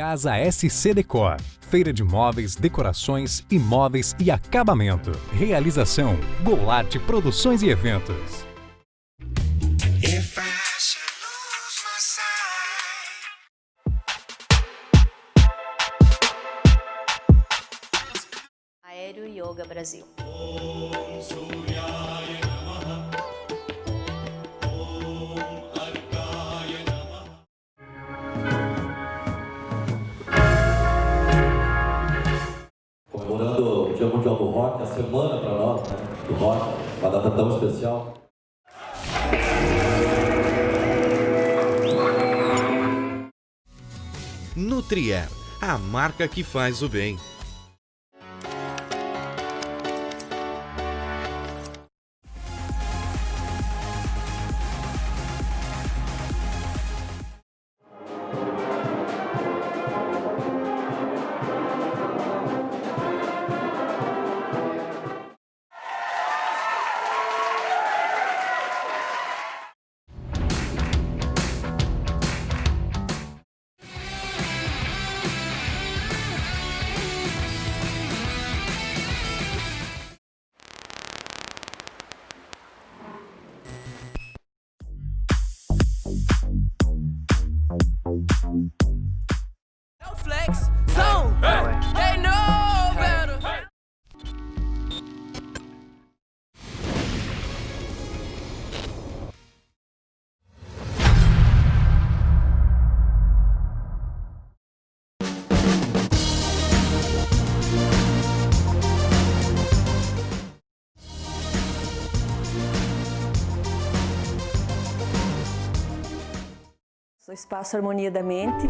Casa SC Decor. Feira de móveis, decorações, imóveis e acabamento. Realização: Golart Produções e Eventos. Aéreo Yoga Brasil. Rock, a semana para nós, né, do rock, uma data tão especial. Nutrier, a marca que faz o bem. Espaço Harmonia da Mente.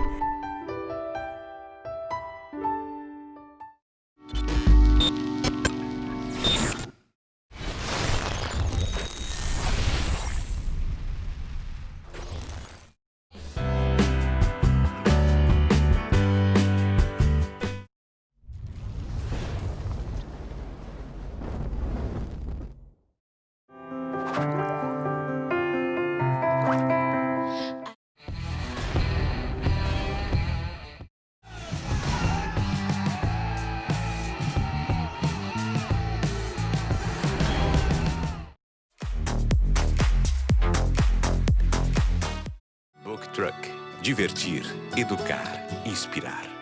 Truck. Divertir, educar, inspirar.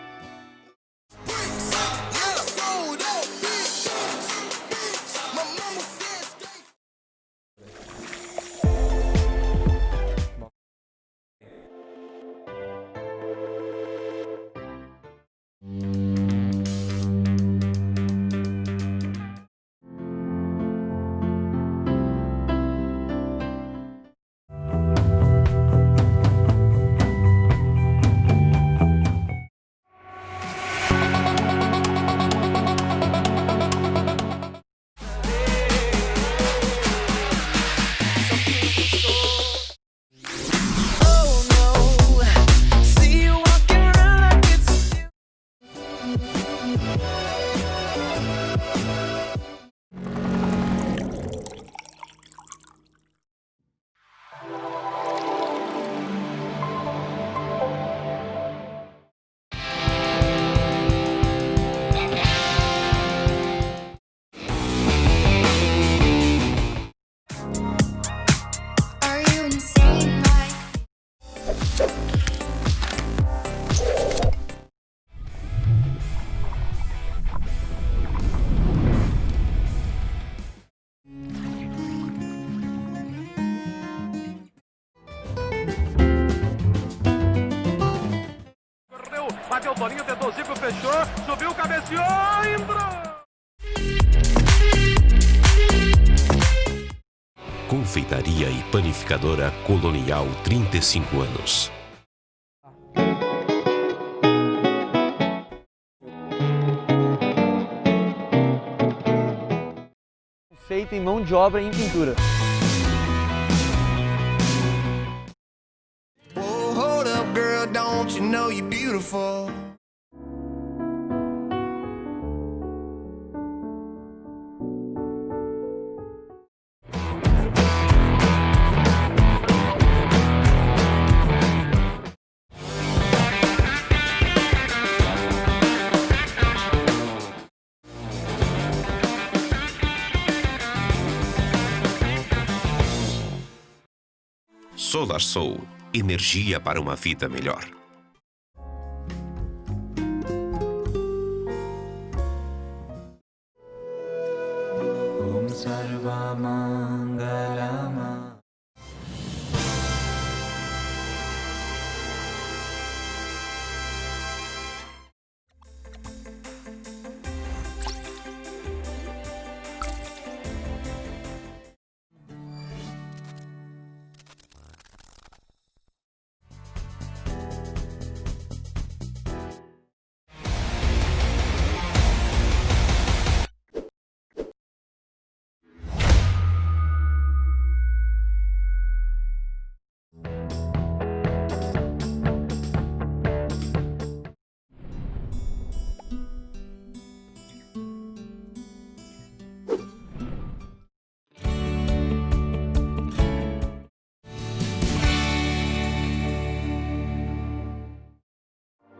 Bateu o Toninho, tentou o Zico, fechou, subiu, cabeceou, entrou! Confeitaria e Panificadora Colonial 35 anos. feito em mão de obra em pintura. Whoa, hold up, girl, don't you know you're beautiful. Solar Soul energia para uma vida melhor. Mangal